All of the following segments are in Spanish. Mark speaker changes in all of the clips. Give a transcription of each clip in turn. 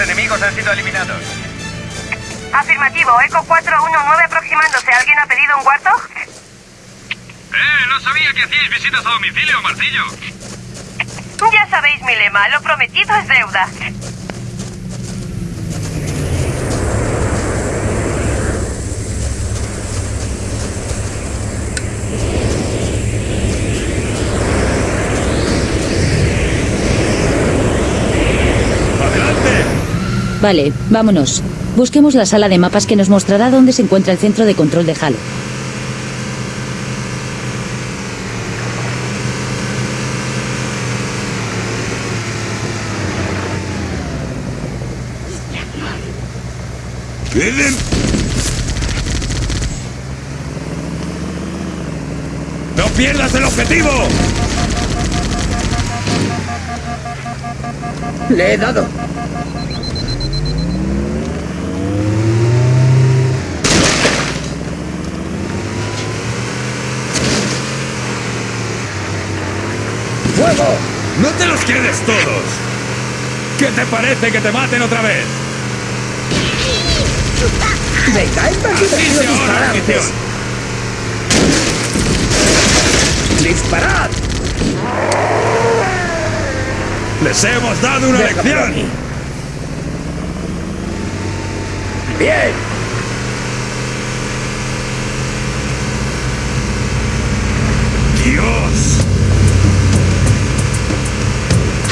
Speaker 1: enemigos han sido eliminados.
Speaker 2: Afirmativo, Eco 419 aproximándose. ¿Alguien ha pedido un cuarto?
Speaker 1: Eh, no sabía que hacíais visitas a domicilio, Martillo.
Speaker 2: Ya sabéis mi lema, lo prometido es deuda.
Speaker 3: ¡Adelante!
Speaker 4: Vale, vámonos. Busquemos la sala de mapas que nos mostrará dónde se encuentra el centro de control de Halo.
Speaker 3: ¡No pierdas el objetivo!
Speaker 5: Le he dado.
Speaker 3: Te los quedes todos! ¿Qué te parece que te maten otra vez?
Speaker 5: Venga, es más divertido disparar antes. ¡Disparad!
Speaker 3: ¡Les hemos dado una lección!
Speaker 5: Bien.
Speaker 3: ¡Dios!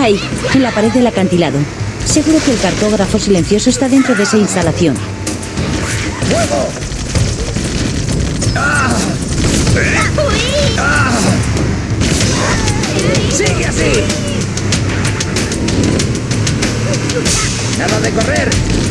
Speaker 4: Ahí, en la pared del acantilado. Seguro que el cartógrafo silencioso está dentro de esa instalación.
Speaker 5: ¡Sigue así! ¡Nada de correr!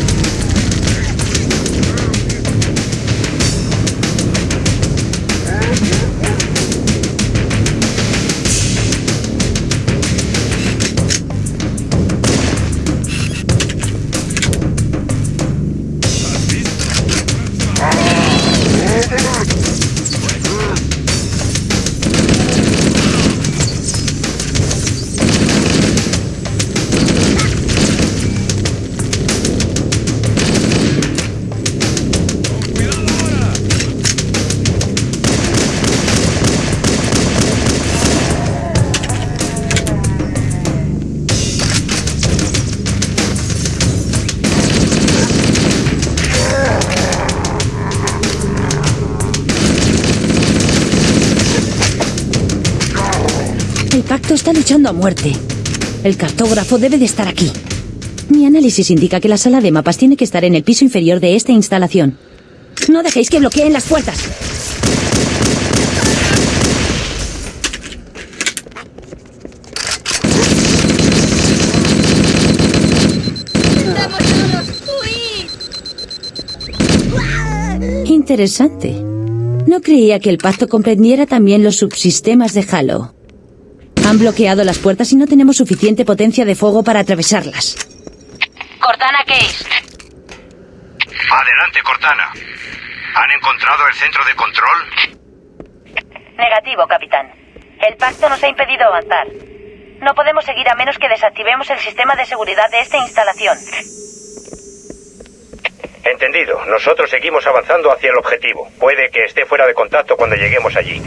Speaker 4: Luchando a muerte. El cartógrafo debe de estar aquí. Mi análisis indica que la sala de mapas tiene que estar en el piso inferior de esta instalación. No dejéis que bloqueen las puertas. Interesante. No creía que el pacto comprendiera también los subsistemas de Halo. Han bloqueado las puertas y no tenemos suficiente potencia de fuego para atravesarlas.
Speaker 2: Cortana Case.
Speaker 1: Adelante, Cortana. ¿Han encontrado el centro de control?
Speaker 2: Negativo, capitán. El pacto nos ha impedido avanzar. No podemos seguir a menos que desactivemos el sistema de seguridad de esta instalación.
Speaker 6: Entendido. Nosotros seguimos avanzando hacia el objetivo. Puede que esté fuera de contacto cuando lleguemos allí.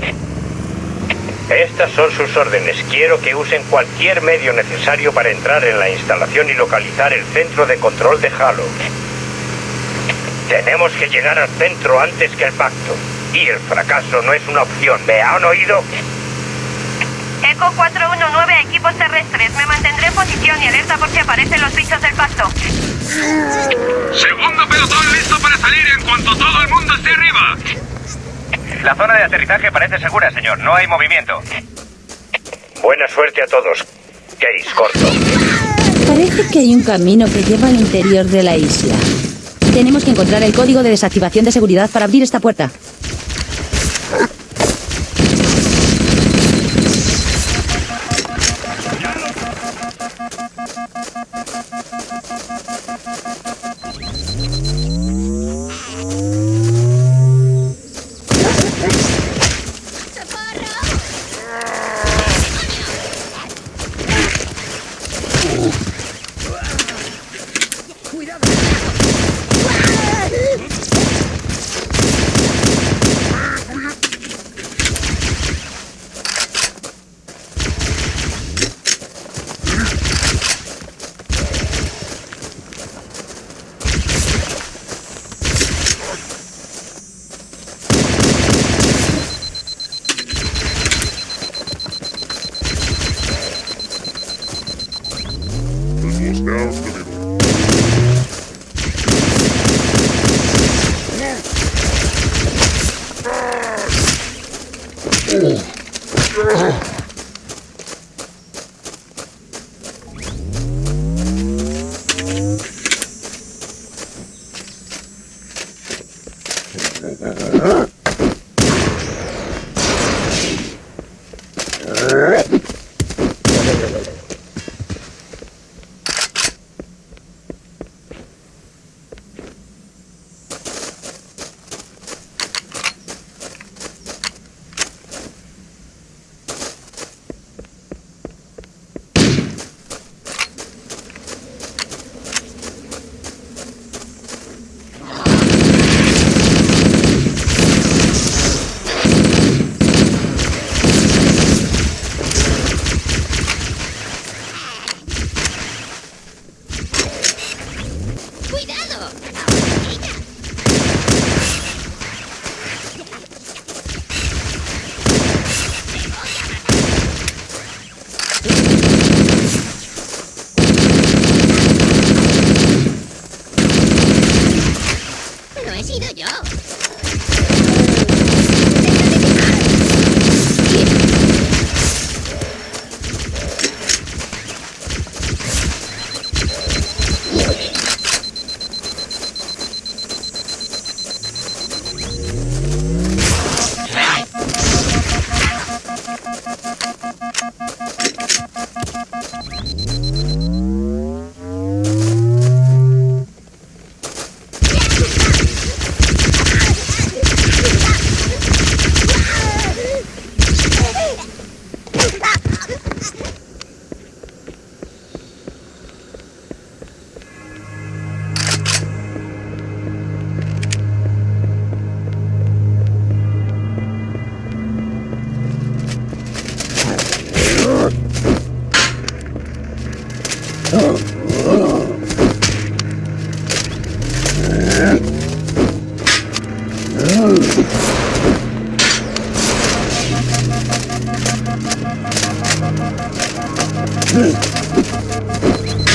Speaker 6: Estas son sus órdenes. Quiero que usen cualquier medio necesario para entrar en la instalación y localizar el centro de control de Halo. Tenemos que llegar al centro antes que el pacto. Y el fracaso no es una opción. ¿Me han oído?
Speaker 2: Eco 419 a equipos terrestres. Me mantendré en posición y alerta por si aparecen los bichos del pacto.
Speaker 1: Segundo pelotón listo para salir en cuanto todo el mundo esté arriba. La zona de aterrizaje parece segura, señor. No hay movimiento.
Speaker 6: Buena suerte a todos. Case, corto.
Speaker 4: Parece que hay un camino que lleva al interior de la isla. Tenemos que encontrar el código de desactivación de seguridad para abrir esta puerta.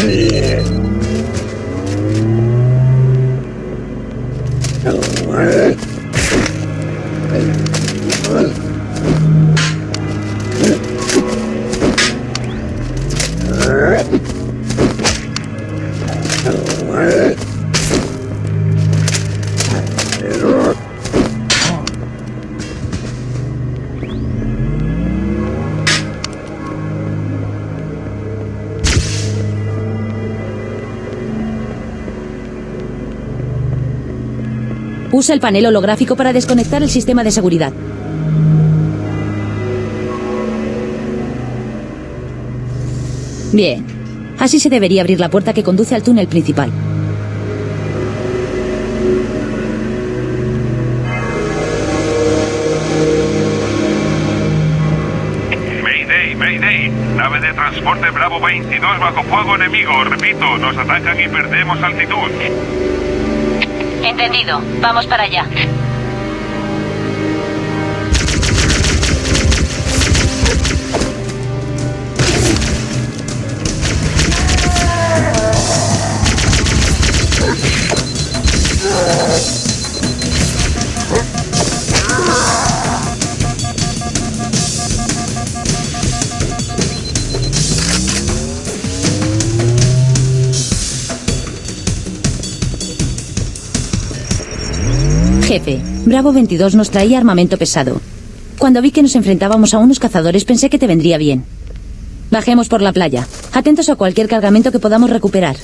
Speaker 4: Yeah. Usa el panel holográfico para desconectar el sistema de seguridad. Bien. Así se debería abrir la puerta que conduce al túnel principal.
Speaker 7: Mayday, Mayday. Nave de transporte Bravo 22 bajo fuego enemigo. Repito, nos atacan y perdemos altitud.
Speaker 8: Entendido. Vamos para allá.
Speaker 4: Bravo 22 nos traía armamento pesado. Cuando vi que nos enfrentábamos a unos cazadores pensé que te vendría bien. Bajemos por la playa. Atentos a cualquier cargamento que podamos recuperar.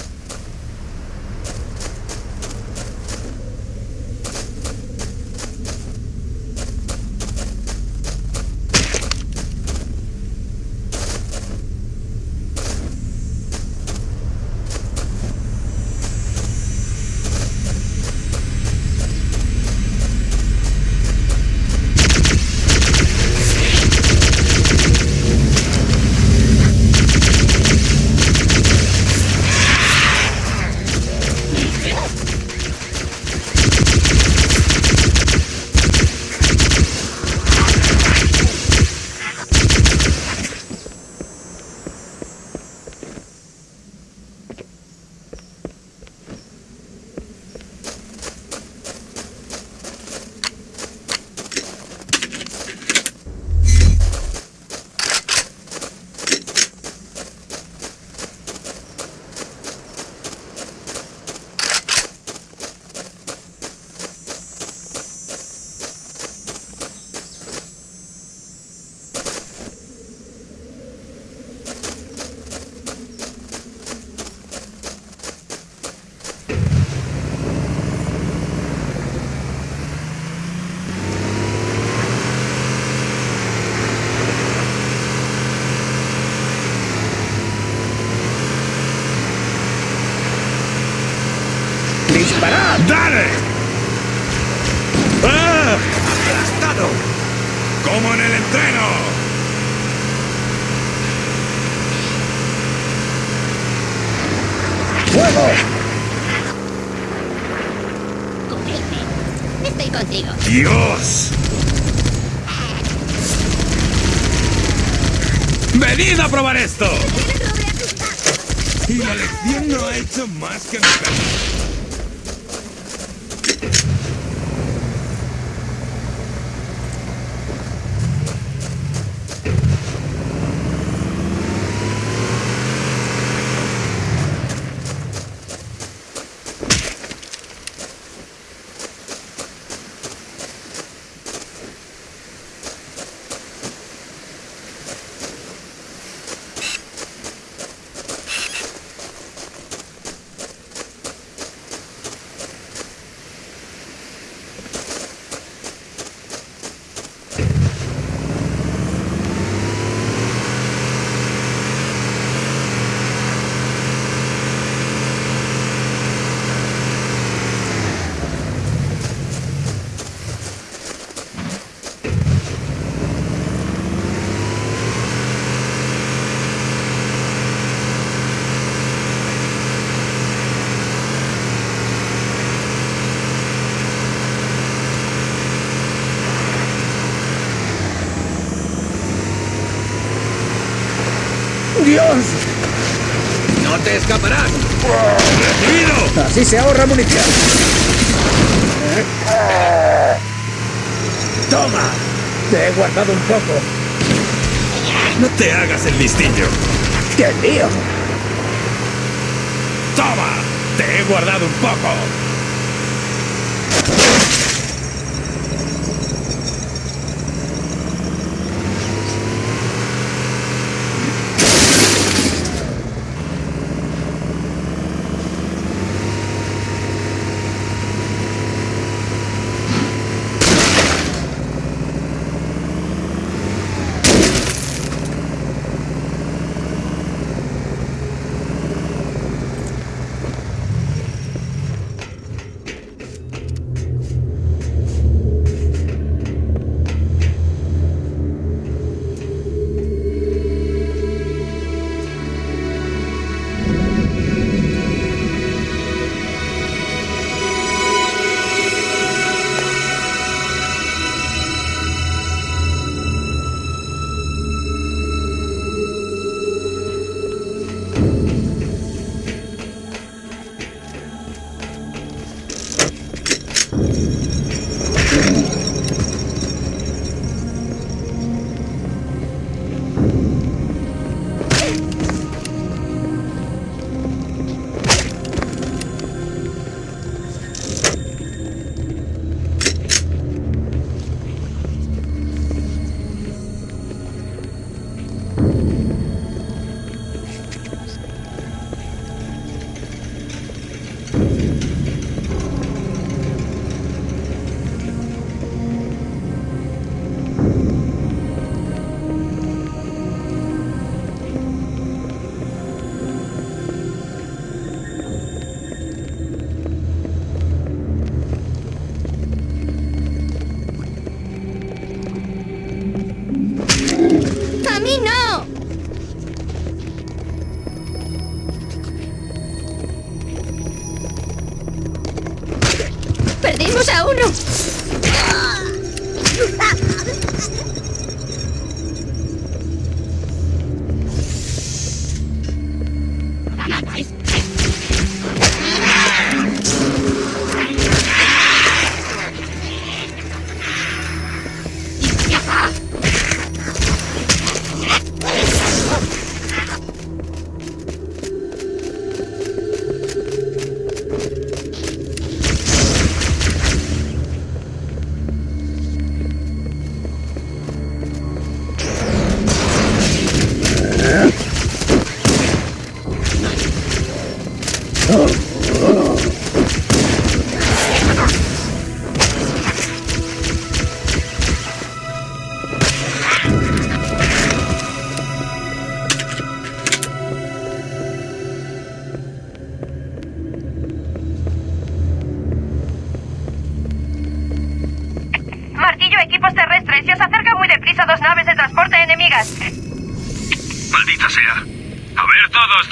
Speaker 3: ¡Dale! ¡Ah!
Speaker 5: ¡Aplastado!
Speaker 3: ¡Como en el entreno!
Speaker 5: ¡Fuego!
Speaker 9: Cubrirme. Estoy contigo.
Speaker 3: ¡Dios! ¡Venid a probar esto! Y la lección no ha hecho más que mejorar.
Speaker 5: ¡Dios! ¡No te escaparás!
Speaker 3: ¡Recibido!
Speaker 5: Así se ahorra munición. ¡Toma! Te he guardado un poco.
Speaker 3: No te hagas el listillo.
Speaker 5: ¡Qué lío!
Speaker 3: ¡Toma! Te he guardado un poco.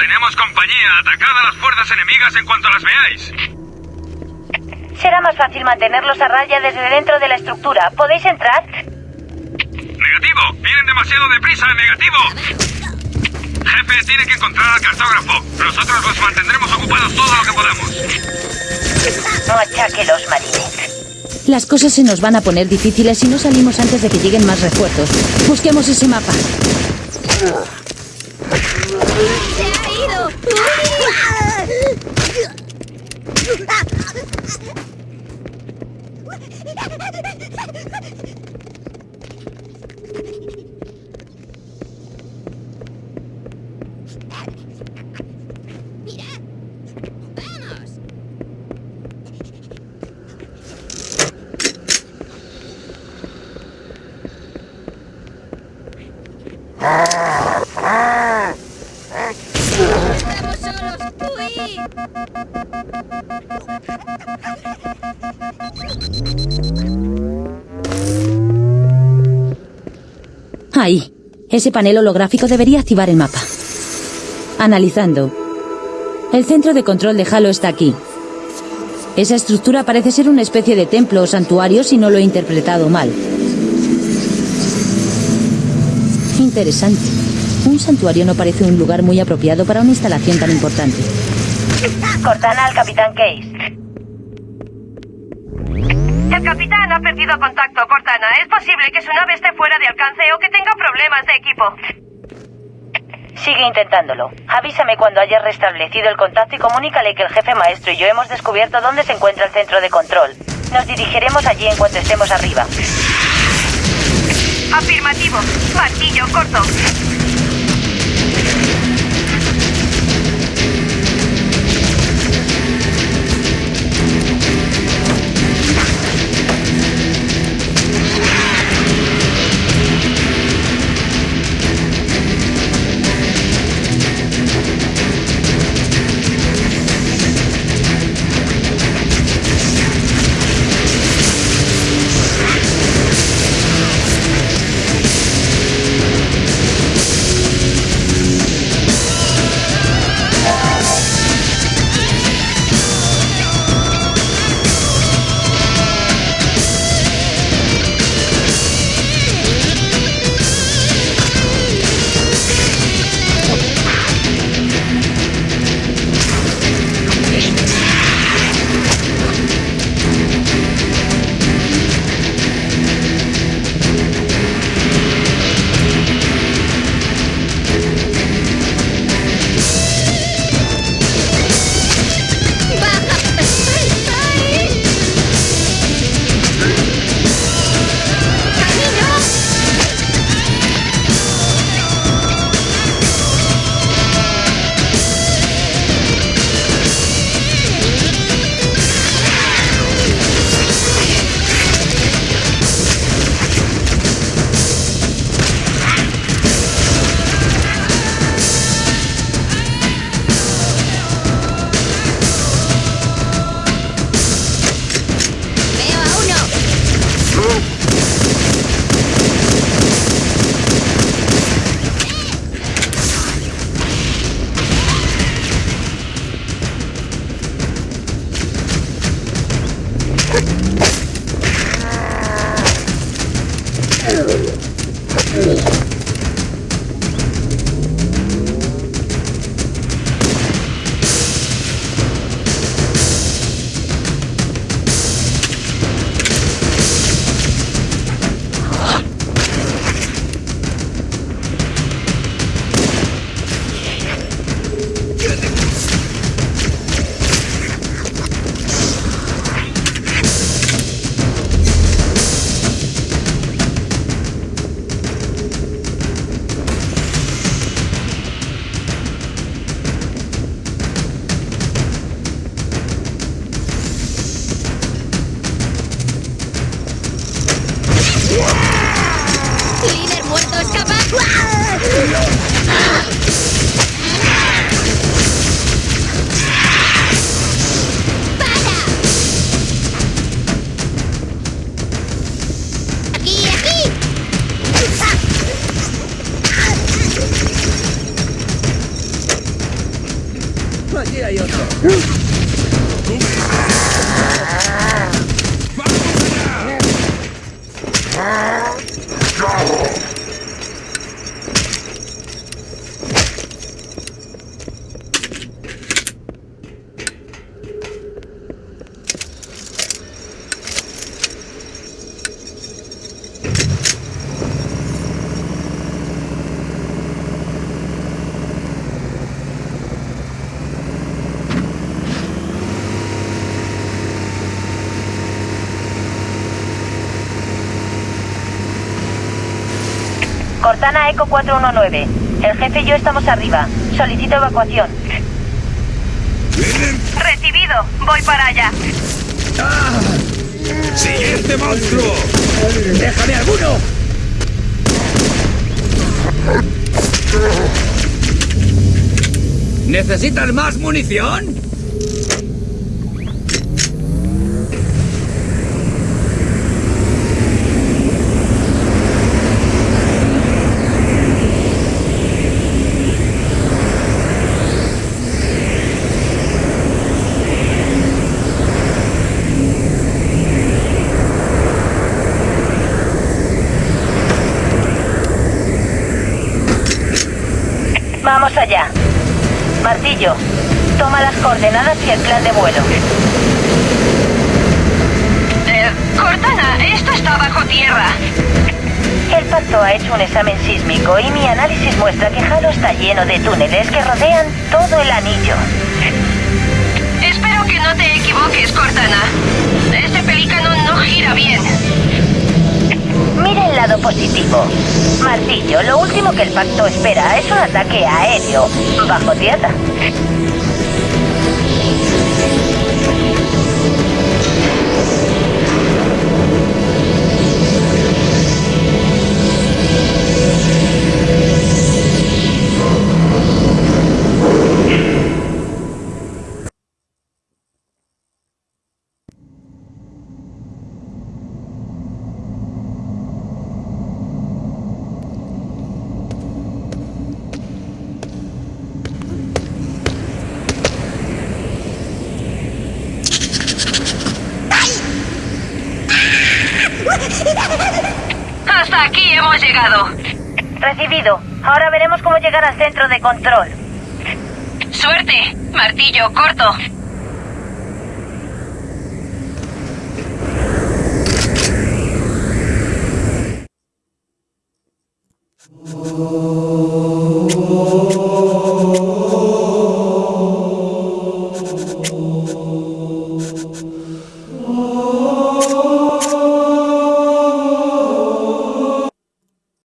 Speaker 3: Tenemos compañía. Atacad a las fuerzas enemigas en cuanto las veáis.
Speaker 10: Será más fácil mantenerlos a raya desde dentro de la estructura. ¿Podéis entrar?
Speaker 3: Negativo. Vienen demasiado deprisa. Negativo. Jefe, tiene que encontrar al cartógrafo. Nosotros los mantendremos ocupados todo lo que podamos.
Speaker 10: No achaque los marines.
Speaker 4: Las cosas se nos van a poner difíciles si no salimos antes de que lleguen más refuerzos. Busquemos ese mapa.
Speaker 9: ¡Se ha ido! Mira. ¡Vamos! ¡Uy!
Speaker 4: Ahí. Ese panel holográfico debería activar el mapa. Analizando. El centro de control de Halo está aquí. Esa estructura parece ser una especie de templo o santuario si no lo he interpretado mal. Interesante. Santuario no parece un lugar muy apropiado para una instalación tan importante.
Speaker 10: Cortana al Capitán Case.
Speaker 2: El capitán ha perdido contacto, Cortana. Es posible que su nave esté fuera de alcance o que tenga problemas de equipo.
Speaker 10: Sigue intentándolo. Avísame cuando hayas restablecido el contacto y comunícale que el jefe maestro y yo hemos descubierto dónde se encuentra el centro de control. Nos dirigiremos allí en cuanto estemos arriba.
Speaker 2: Afirmativo. Martillo corto.
Speaker 9: allí hay otro. ¡Vamos!
Speaker 4: Cortana Eco 419. El jefe y yo estamos arriba. Solicito evacuación.
Speaker 2: Recibido. Voy para allá.
Speaker 3: ¡Siguiente monstruo!
Speaker 5: ¡Déjame alguno! ¿Necesitas más munición?
Speaker 4: Vamos allá. Martillo, toma las coordenadas y el plan de vuelo.
Speaker 2: Eh, Cortana, esto está bajo tierra.
Speaker 4: El pacto ha hecho un examen sísmico y mi análisis muestra que Halo está lleno de túneles que rodean todo el anillo.
Speaker 2: Espero que no te equivoques, Cortana. Este pelícano no gira bien.
Speaker 4: Mira el lado positivo. Martillo, lo último que el pacto espera es un ataque aéreo, bajo tierra.
Speaker 2: Llegado.
Speaker 4: Recibido. Ahora veremos cómo llegar al centro de control.
Speaker 2: Suerte. Martillo corto.